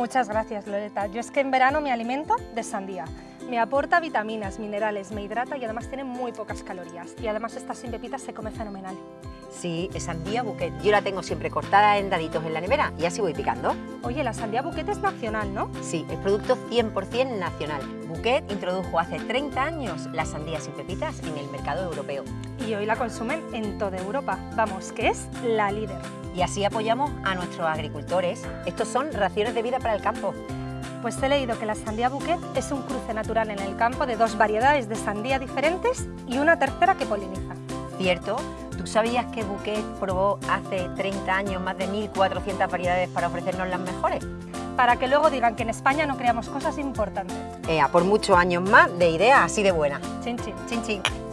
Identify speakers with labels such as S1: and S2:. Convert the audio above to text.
S1: Muchas gracias, Loreta. Yo es que en verano me alimento de sandía. Me aporta vitaminas, minerales, me hidrata y además tiene muy pocas calorías. Y además esta sin pepitas se come fenomenal.
S2: Sí, es sandía buquet. Yo la tengo siempre cortada en daditos en la nevera y así voy picando.
S1: Oye, la sandía buquet es nacional, ¿no?
S2: Sí, es producto 100% nacional. Buquet introdujo hace 30 años la sandía sin pepitas en el mercado europeo.
S1: Y hoy la consumen en toda Europa. Vamos, que es la líder.
S2: Y así apoyamos a nuestros agricultores. Estos son raciones de vida para el campo.
S1: Pues he leído que la sandía bouquet es un cruce natural en el campo de dos variedades de sandía diferentes y una tercera que poliniza.
S2: ¿Cierto? ¿Tú sabías que Bouquet probó hace 30 años más de 1.400 variedades para ofrecernos las mejores?
S1: Para que luego digan que en España no creamos cosas importantes.
S2: Ea, por muchos años más de ideas así de buenas.
S1: Chin, chin.
S2: Chin, chin.